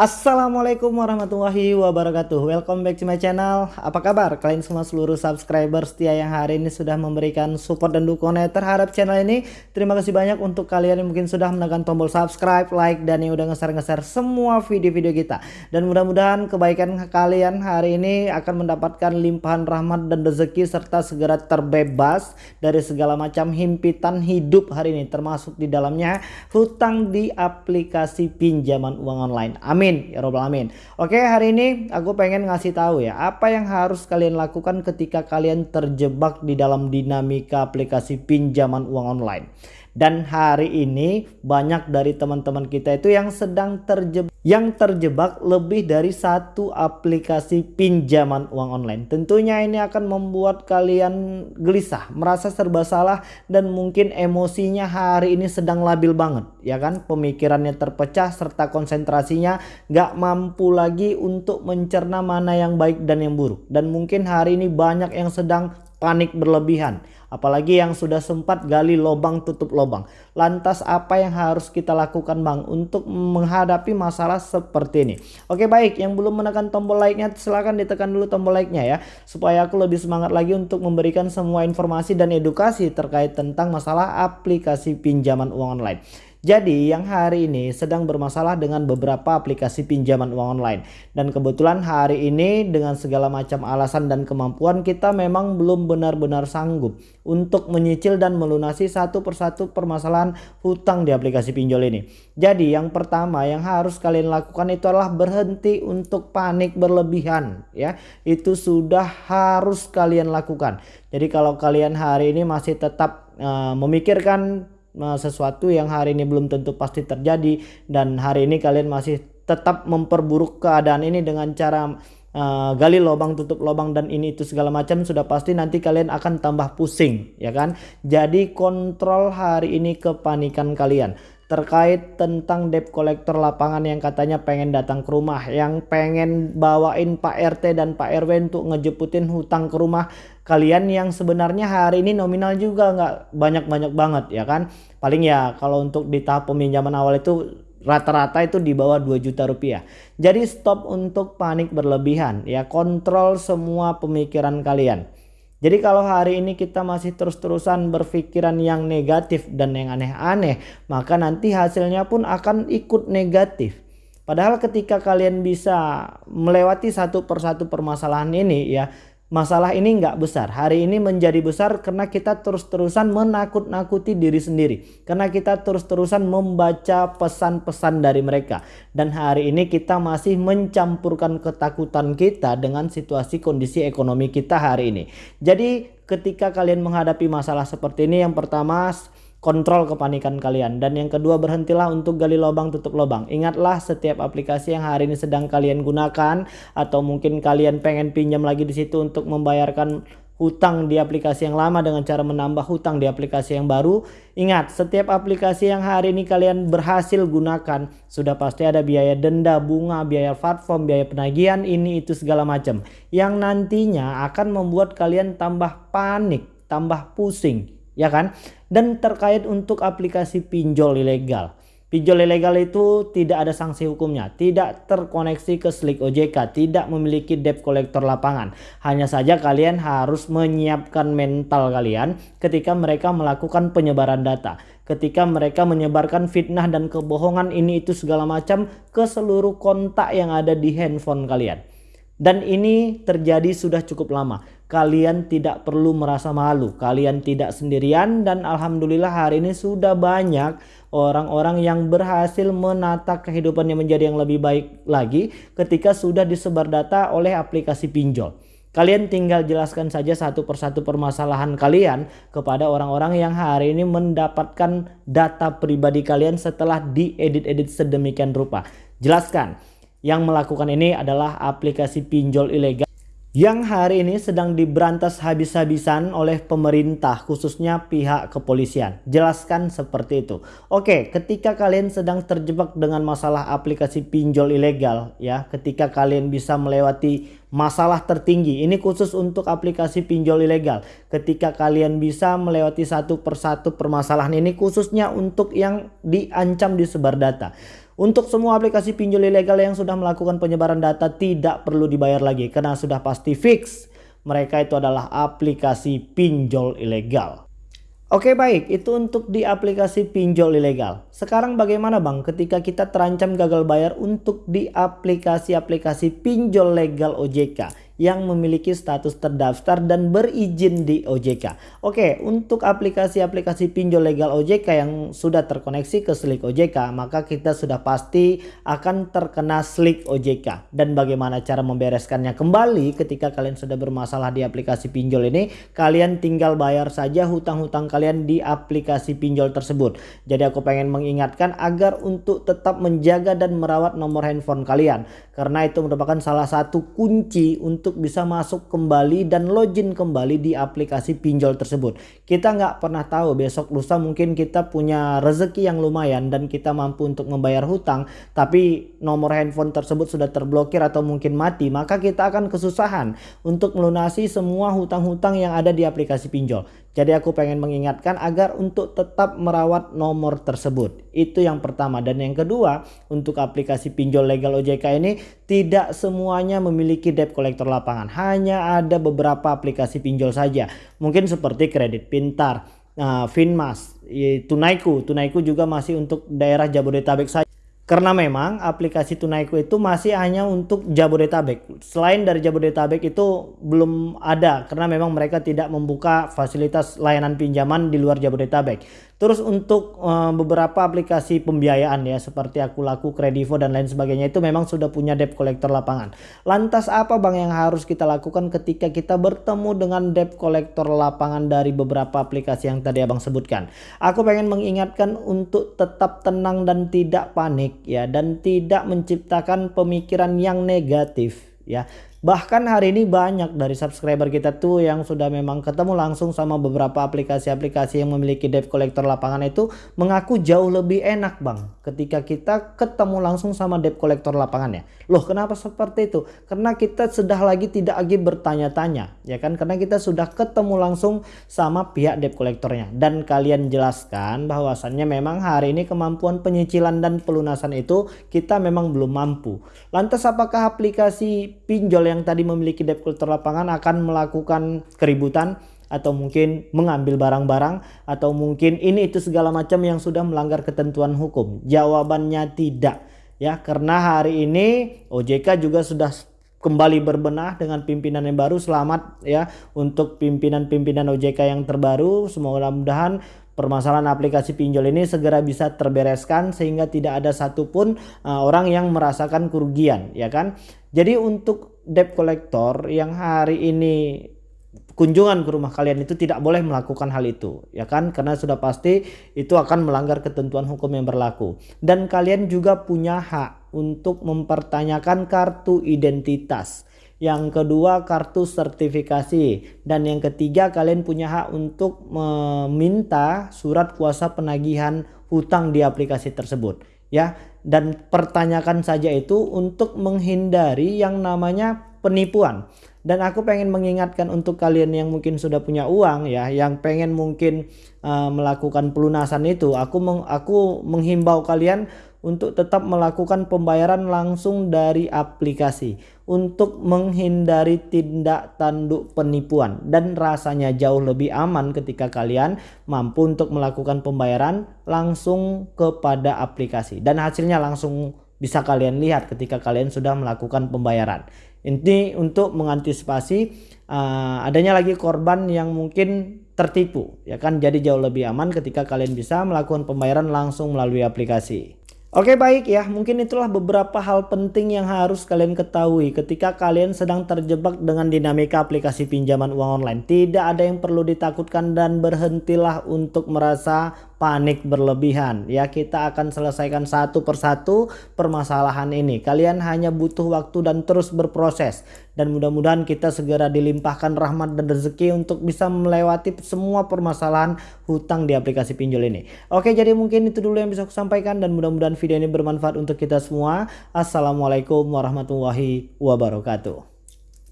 Assalamualaikum warahmatullahi wabarakatuh. Welcome back to my channel. Apa kabar? Kalian semua seluruh subscriber setia yang hari ini sudah memberikan support dan dukungan terhadap channel ini. Terima kasih banyak untuk kalian yang mungkin sudah menekan tombol subscribe, like dan yang udah ngeser-ngeser semua video-video kita. Dan mudah-mudahan kebaikan kalian hari ini akan mendapatkan limpahan rahmat dan rezeki serta segera terbebas dari segala macam himpitan hidup hari ini Termasuk di dalamnya hutang di aplikasi pinjaman uang online. Amin Amin ya robbal alamin. Oke, hari ini aku pengen ngasih tahu ya, apa yang harus kalian lakukan ketika kalian terjebak di dalam dinamika aplikasi pinjaman uang online. Dan hari ini banyak dari teman-teman kita itu yang sedang terjebak yang terjebak lebih dari satu aplikasi pinjaman uang online. Tentunya ini akan membuat kalian gelisah, merasa serba salah dan mungkin emosinya hari ini sedang labil banget, ya kan? Pemikirannya terpecah serta konsentrasinya gak mampu lagi untuk mencerna mana yang baik dan yang buruk. Dan mungkin hari ini banyak yang sedang panik berlebihan Apalagi yang sudah sempat gali lubang tutup lubang. Lantas apa yang harus kita lakukan Bang untuk menghadapi masalah seperti ini? Oke baik yang belum menekan tombol like-nya silahkan ditekan dulu tombol like-nya ya. Supaya aku lebih semangat lagi untuk memberikan semua informasi dan edukasi terkait tentang masalah aplikasi pinjaman uang online. Jadi yang hari ini sedang bermasalah dengan beberapa aplikasi pinjaman uang online. Dan kebetulan hari ini dengan segala macam alasan dan kemampuan kita memang belum benar-benar sanggup untuk menyicil dan melunasi satu persatu permasalahan hutang di aplikasi pinjol ini. Jadi yang pertama yang harus kalian lakukan itu adalah berhenti untuk panik berlebihan ya. Itu sudah harus kalian lakukan. Jadi kalau kalian hari ini masih tetap uh, memikirkan sesuatu yang hari ini belum tentu pasti terjadi dan hari ini kalian masih tetap memperburuk keadaan ini dengan cara uh, gali lubang tutup lubang dan ini itu segala macam sudah pasti nanti kalian akan tambah pusing ya kan? Jadi kontrol hari ini kepanikan kalian. Terkait tentang debt collector lapangan yang katanya pengen datang ke rumah yang pengen bawain Pak RT dan Pak RW untuk ngejeputin hutang ke rumah kalian yang sebenarnya hari ini nominal juga nggak banyak-banyak banget ya kan paling ya kalau untuk di tahap peminjaman awal itu rata-rata itu di bawah 2 juta rupiah. Jadi stop untuk panik berlebihan ya kontrol semua pemikiran kalian. Jadi kalau hari ini kita masih terus-terusan berpikiran yang negatif dan yang aneh-aneh, maka nanti hasilnya pun akan ikut negatif. Padahal ketika kalian bisa melewati satu persatu permasalahan ini ya, masalah ini nggak besar. Hari ini menjadi besar karena kita terus-terusan menakut-nakuti diri sendiri. Karena kita terus-terusan membaca pesan-pesan dari mereka. Dan hari ini kita masih mencampurkan ketakutan kita dengan situasi kondisi ekonomi kita hari ini. Jadi ketika kalian menghadapi masalah seperti ini yang pertama kontrol kepanikan kalian. Dan yang kedua berhentilah untuk gali lubang tutup lubang. Ingatlah setiap aplikasi yang hari ini sedang kalian gunakan atau mungkin kalian pengen pinjam lagi di situ untuk membayarkan hutang di aplikasi yang lama dengan cara menambah hutang di aplikasi yang baru. Ingat, setiap aplikasi yang hari ini kalian berhasil gunakan sudah pasti ada biaya denda, bunga, biaya platform, biaya penagihan, ini itu segala macam yang nantinya akan membuat kalian tambah panik, tambah pusing ya kan? Dan terkait untuk aplikasi pinjol ilegal. Pinjol ilegal itu tidak ada sanksi hukumnya, tidak terkoneksi ke Slick OJK, tidak memiliki debt collector lapangan. Hanya saja kalian harus menyiapkan mental kalian ketika mereka melakukan penyebaran data. Ketika mereka menyebarkan fitnah dan kebohongan ini itu segala macam ke seluruh kontak yang ada di handphone kalian. Dan ini terjadi sudah cukup lama kalian tidak perlu merasa malu. Kalian tidak sendirian dan alhamdulillah hari ini sudah banyak orang-orang yang berhasil menata kehidupannya menjadi yang lebih baik lagi ketika sudah disebar data oleh aplikasi pinjol. Kalian tinggal jelaskan saja satu persatu permasalahan kalian kepada orang-orang yang hari ini mendapatkan data pribadi kalian setelah diedit-edit sedemikian rupa. Jelaskan, yang melakukan ini adalah aplikasi pinjol ilegal yang hari ini sedang diberantas habis-habisan oleh pemerintah khususnya pihak kepolisian. Jelaskan seperti itu. Oke, ketika kalian sedang terjebak dengan masalah aplikasi pinjol ilegal ya, ketika kalian bisa melewati masalah tertinggi, ini khusus untuk aplikasi pinjol ilegal. Ketika kalian bisa melewati satu persatu permasalahan ini khususnya untuk yang diancam disebar data. Untuk semua aplikasi pinjol ilegal yang sudah melakukan penyebaran data tidak perlu dibayar lagi karena sudah pasti fix mereka itu adalah aplikasi pinjol ilegal. Oke baik, itu untuk di aplikasi pinjol ilegal. Sekarang bagaimana Bang ketika kita terancam gagal bayar untuk di aplikasi-aplikasi pinjol legal OJK yang memiliki status terdaftar dan berizin di OJK. Oke, untuk aplikasi-aplikasi pinjol legal OJK yang sudah terkoneksi ke Slick OJK, maka kita sudah pasti akan terkena Slick OJK. Dan bagaimana cara membereskannya kembali ketika kalian sudah bermasalah di aplikasi pinjol ini, kalian tinggal bayar saja hutang-hutang kalian di aplikasi pinjol tersebut. Jadi aku pengen mengingatkan agar untuk tetap menjaga dan merawat nomor handphone kalian. Karena itu merupakan salah satu kunci untuk untuk bisa masuk kembali dan login kembali di aplikasi pinjol tersebut. Kita nggak pernah tahu besok lusa mungkin kita punya rezeki yang lumayan dan kita mampu untuk membayar hutang tapi nomor handphone tersebut sudah terblokir atau mungkin mati maka kita akan kesusahan untuk melunasi semua hutang-hutang yang ada di aplikasi pinjol. Jadi aku pengen mengingatkan agar untuk tetap merawat nomor tersebut. Itu yang pertama. Dan yang kedua untuk aplikasi pinjol legal OJK ini tidak semuanya memiliki debt collector lapangan. Hanya ada beberapa aplikasi pinjol saja. Mungkin seperti kredit pintar, uh, Finmas, Tunaiku. Tunaiku juga masih untuk daerah Jabodetabek saja. Karena memang aplikasi Tunaiku itu masih hanya untuk Jabodetabek. Selain dari Jabodetabek itu belum ada karena memang mereka tidak membuka fasilitas layanan pinjaman di luar Jabodetabek. Terus untuk uh, beberapa aplikasi pembiayaan ya seperti Aku Laku, Kredivo dan lain sebagainya itu memang sudah punya debt collector lapangan. Lantas apa Bang yang harus kita lakukan ketika kita bertemu dengan debt collector lapangan dari beberapa aplikasi yang tadi Abang sebutkan? Aku pengen mengingatkan untuk tetap tenang dan tidak panik ya dan tidak menciptakan pemikiran yang negatif ya Bahkan hari ini banyak dari subscriber kita tuh yang sudah memang ketemu langsung sama beberapa aplikasi-aplikasi yang memiliki debt collector lapangan itu mengaku jauh lebih enak bang ketika kita ketemu langsung sama debt collector lapangannya. Loh kenapa seperti itu? Karena kita sudah lagi tidak lagi bertanya-tanya ya kan karena kita sudah ketemu langsung sama pihak debt collectornya dan kalian jelaskan bahwasannya memang hari ini kemampuan penyicilan dan pelunasan itu kita memang belum mampu. Lantas apakah aplikasi pinjol yang tadi memiliki debt collector lapangan akan melakukan keributan atau mungkin mengambil barang-barang atau mungkin ini itu segala macam yang sudah melanggar ketentuan hukum. Jawabannya tidak ya. Karena hari ini OJK juga sudah kembali berbenah dengan pimpinan yang baru. Selamat ya untuk pimpinan-pimpinan OJK yang terbaru. Semoga mudahan permasalahan aplikasi pinjol ini segera bisa terbereskan sehingga tidak ada satupun uh, orang yang merasakan kerugian ya kan? Jadi untuk debt collector yang hari ini kunjungan ke rumah kalian itu tidak boleh melakukan hal itu ya kan? Karena sudah pasti itu akan melanggar ketentuan hukum yang berlaku. Dan kalian juga punya hak untuk mempertanyakan kartu identitas. Yang kedua kartu sertifikasi. Dan yang ketiga kalian punya hak untuk meminta surat kuasa penagihan hutang di aplikasi tersebut ya dan pertanyakan saja itu untuk menghindari yang namanya penipuan. Dan aku pengen mengingatkan untuk kalian yang mungkin sudah punya uang ya yang pengen mungkin uh, melakukan pelunasan itu aku meng, aku menghimbau kalian untuk tetap melakukan pembayaran langsung dari aplikasi untuk menghindari tindak tanduk penipuan. Dan rasanya jauh lebih aman ketika kalian mampu untuk melakukan pembayaran langsung kepada aplikasi. Dan hasilnya langsung bisa kalian lihat ketika kalian sudah melakukan pembayaran. Ini untuk mengantisipasi uh, adanya lagi korban yang mungkin tertipu ya kan? Jadi jauh lebih aman ketika kalian bisa melakukan pembayaran langsung melalui aplikasi. Oke baik ya, mungkin itulah beberapa hal penting yang harus kalian ketahui ketika kalian sedang terjebak dengan dinamika aplikasi pinjaman uang online. Tidak ada yang perlu ditakutkan dan berhentilah untuk merasa panik berlebihan. Ya kita akan selesaikan satu persatu permasalahan ini. Kalian hanya butuh waktu dan terus berproses. Dan mudah-mudahan kita segera dilimpahkan rahmat dan rezeki untuk bisa melewati semua permasalahan hutang di aplikasi pinjol ini. Oke jadi mungkin itu dulu yang bisa aku sampaikan dan mudah-mudahan video ini bermanfaat untuk kita semua. Assalamualaikum warahmatullahi wabarakatuh.